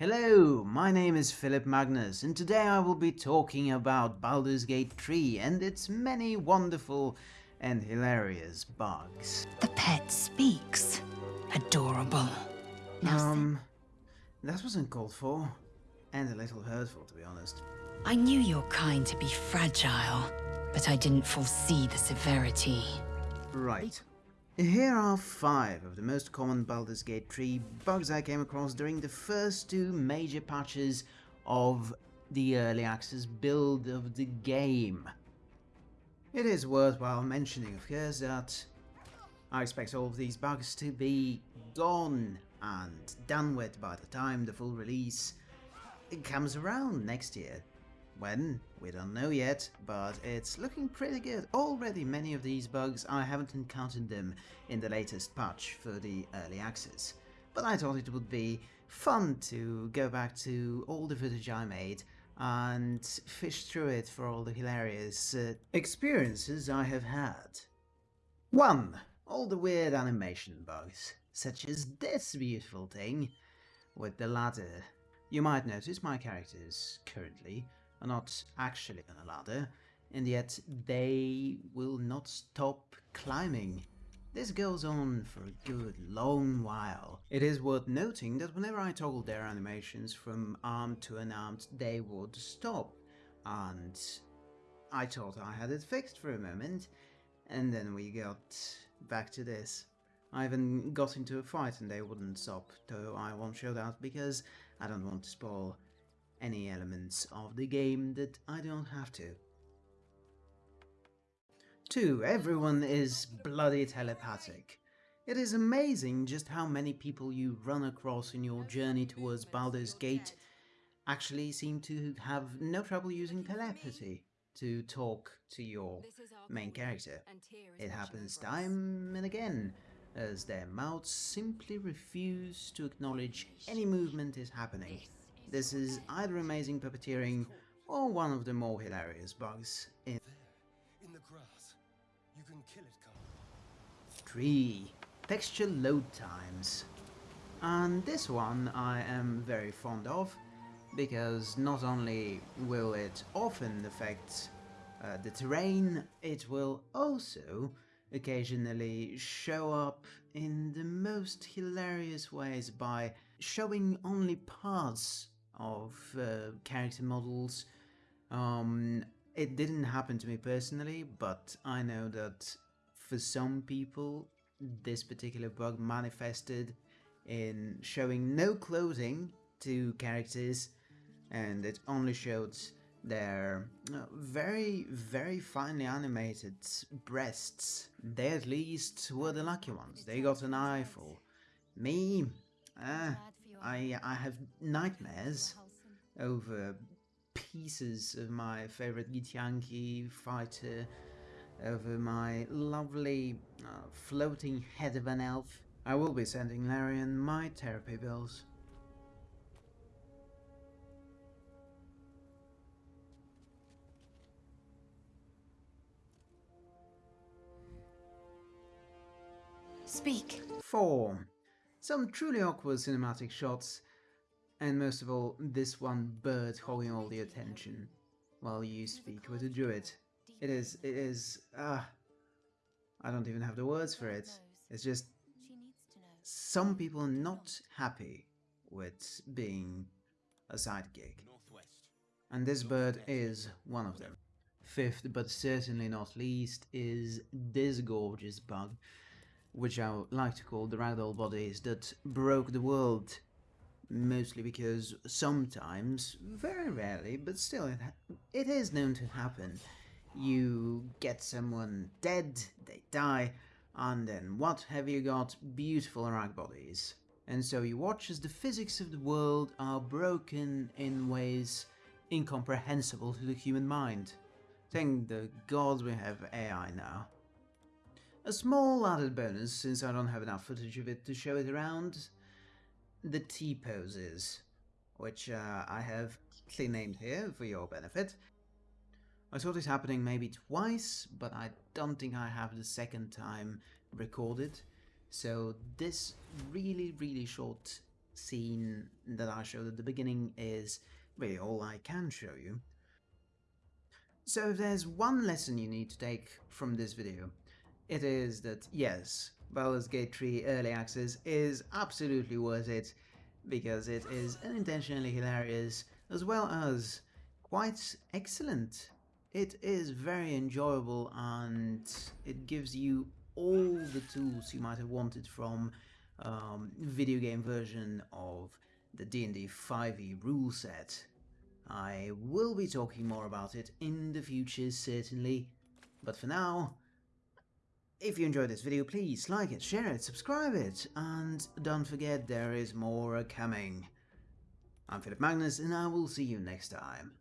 Hello, my name is Philip Magnus and today I will be talking about Baldur's Gate 3 and its many wonderful and hilarious bugs. The pet speaks. Adorable. Um, that wasn't called for, and a little hurtful to be honest. I knew your kind to be fragile, but I didn't foresee the severity. Right. Here are five of the most common Baldur's Gate 3 bugs I came across during the first two major patches of the early access build of the game. It is worthwhile mentioning, of course, that I expect all of these bugs to be gone and done with by the time the full release comes around next year. When? We don't know yet, but it's looking pretty good. Already many of these bugs, I haven't encountered them in the latest patch for the early access. But I thought it would be fun to go back to all the footage I made and fish through it for all the hilarious uh, experiences I have had. 1. All the weird animation bugs, such as this beautiful thing with the ladder. You might notice my characters currently are not actually on a ladder, and yet they will not stop climbing. This goes on for a good long while. It is worth noting that whenever I toggled their animations from armed to unarmed, they would stop. And I thought I had it fixed for a moment, and then we got back to this. I even got into a fight and they wouldn't stop, though I won't show that because I don't want to spoil any elements of the game that I don't have to. 2. Everyone is bloody telepathic. It is amazing just how many people you run across in your journey towards Baldur's Gate actually seem to have no trouble using telepathy to talk to your main character. It happens time and again, as their mouths simply refuse to acknowledge any movement is happening. This is either amazing puppeteering or one of the more hilarious bugs in In the grass. You can kill it, Carl. 3. Texture load times. And this one I am very fond of, because not only will it often affect uh, the terrain, it will also occasionally show up in the most hilarious ways by showing only parts of uh, character models. Um, it didn't happen to me personally, but I know that for some people this particular bug manifested in showing no clothing to characters and it only showed their uh, very, very finely animated breasts. They at least were the lucky ones. They got an eyeful. Me, uh, I, I have nightmares over pieces of my favorite Githyanki fighter, over my lovely uh, floating head of an elf. I will be sending Larian my therapy bills. Speak. 4. Some truly awkward cinematic shots, and most of all, this one bird holding all the attention while you speak with a druid. It is, it is, ah, I don't even have the words for it. It's just, some people not happy with being a sidekick. And this bird is one of them. Fifth, but certainly not least, is this gorgeous bug, which I like to call the ragdoll bodies that broke the world. Mostly because sometimes, very rarely, but still it, it is known to happen. You get someone dead, they die, and then what have you got? Beautiful rag bodies. And so you watch as the physics of the world are broken in ways incomprehensible to the human mind. Thank the gods we have AI now. A small added bonus, since I don't have enough footage of it to show it around, the T-poses, which uh, I have clearly named here for your benefit. I saw this happening maybe twice, but I don't think I have the second time recorded. So this really, really short scene that I showed at the beginning is really all I can show you. So if there's one lesson you need to take from this video, it is that yes, Baldur's Gate 3 Early Access is absolutely worth it because it is unintentionally hilarious as well as quite excellent. It is very enjoyable and it gives you all the tools you might have wanted from um, video game version of the D&D 5e rule set. I will be talking more about it in the future certainly, but for now, if you enjoyed this video please like it, share it, subscribe it, and don't forget there is more coming. I'm Philip Magnus and I will see you next time.